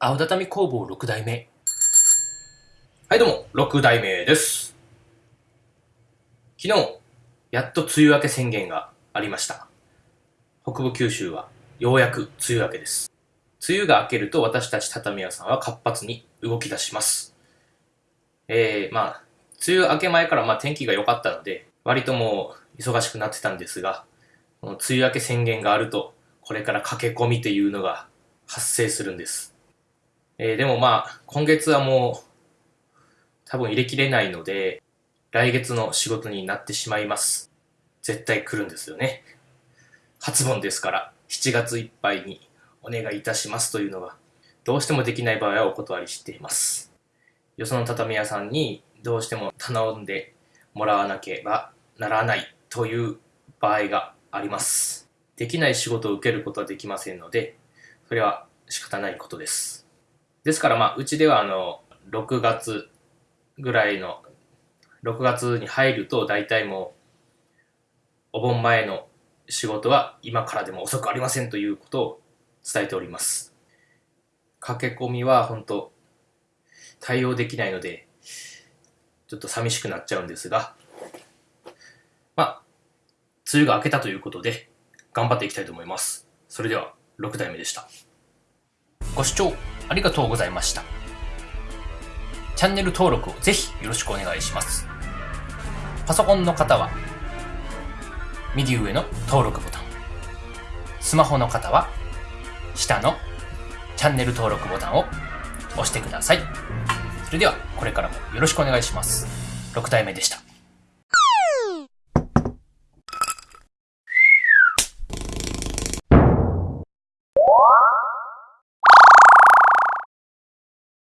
青畳工房6代目。はい、どうも、6代目です。昨日、やっと梅雨明け宣言がありました。北部九州はようやく梅雨明けです。梅雨が明けると私たち畳屋さんは活発に動き出します。えー、まあ、梅雨明け前からまあ天気が良かったので、割ともう忙しくなってたんですが、この梅雨明け宣言があると、これから駆け込みっていうのが発生するんです。えーでもまあ、今月はもう、多分入れきれないので、来月の仕事になってしまいます。絶対来るんですよね。初盆ですから、7月いっぱいにお願いいたしますというのが、どうしてもできない場合はお断りしています。よその畳屋さんにどうしても頼んでもらわなければならないという場合があります。できない仕事を受けることはできませんので、それは仕方ないことです。ですからまあ、うちではあの、6月ぐらいの、6月に入ると大体もう、お盆前の仕事は今からでも遅くありませんということを伝えております。駆け込みは本当対応できないので、ちょっと寂しくなっちゃうんですが、まあ、梅雨が明けたということで、頑張っていきたいと思います。それでは、6代目でした。ご視聴ありがとうございました。チャンネル登録をぜひよろしくお願いします。パソコンの方は、右上の登録ボタン。スマホの方は、下のチャンネル登録ボタンを押してください。それでは、これからもよろしくお願いします。6代目でした。